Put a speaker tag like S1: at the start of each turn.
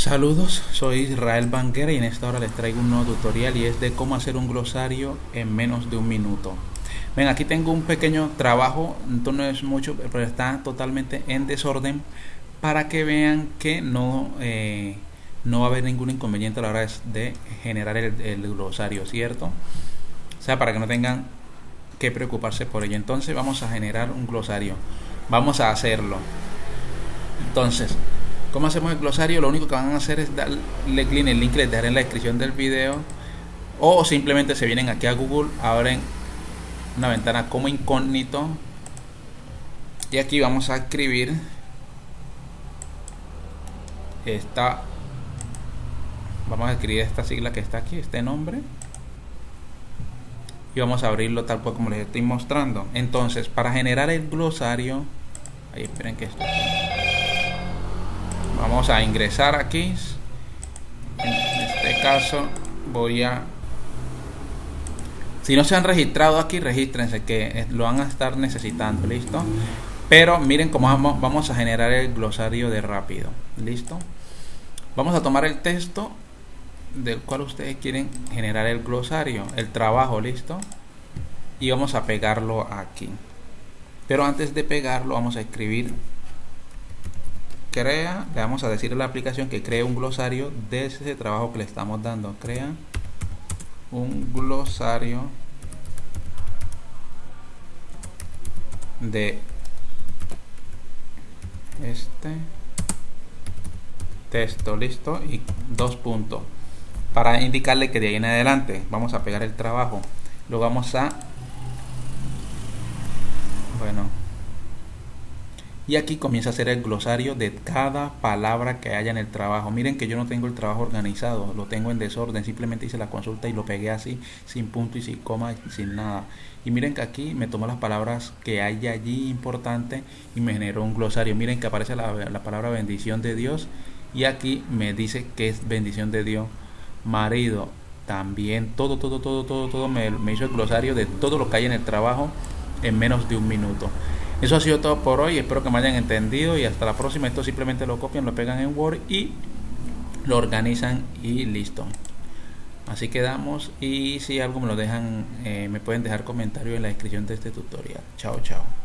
S1: Saludos, soy Israel Banguera y en esta hora les traigo un nuevo tutorial y es de cómo hacer un glosario en menos de un minuto. Ven, aquí tengo un pequeño trabajo, no es mucho, pero está totalmente en desorden para que vean que no, eh, no va a haber ningún inconveniente a la hora de generar el, el glosario, ¿cierto? O sea, para que no tengan que preocuparse por ello. Entonces vamos a generar un glosario. Vamos a hacerlo. Entonces, ¿Cómo hacemos el glosario? Lo único que van a hacer es darle clic en el link que les dejaré en la descripción del video. O simplemente se vienen aquí a Google, abren una ventana como incógnito. Y aquí vamos a escribir esta. Vamos a escribir esta sigla que está aquí, este nombre. Y vamos a abrirlo tal cual como les estoy mostrando. Entonces, para generar el glosario. Ahí esperen que esto vamos a ingresar aquí. En este caso voy a si no se han registrado aquí regístrense que lo van a estar necesitando listo pero miren cómo vamos, vamos a generar el glosario de rápido listo vamos a tomar el texto del cual ustedes quieren generar el glosario el trabajo listo y vamos a pegarlo aquí. Pero antes de pegarlo vamos a escribir crea, le vamos a decir a la aplicación que cree un glosario de ese trabajo que le estamos dando. Crea un glosario de este texto. Listo. Y dos puntos. Para indicarle que de ahí en adelante vamos a pegar el trabajo. Lo vamos a bueno y aquí comienza a hacer el glosario de cada palabra que haya en el trabajo. Miren que yo no tengo el trabajo organizado, lo tengo en desorden, simplemente hice la consulta y lo pegué así, sin punto y sin coma, sin nada. Y miren que aquí me tomó las palabras que hay allí importantes y me generó un glosario. Miren que aparece la, palabra bendición de Dios y aquí me dice que es bendición de Dios. Marido, también todo, todo, todo, todo, todo me, me hizo el glosario de todo lo que hay en el trabajo en menos de un minuto. Eso ha sido todo por hoy. Espero que me hayan entendido y hasta la próxima. Esto simplemente lo copian, lo pegan en Word y lo organizan y listo. Así quedamos y si algo me lo dejan, eh, me pueden dejar comentarios en la descripción de este tutorial. Chao, chao.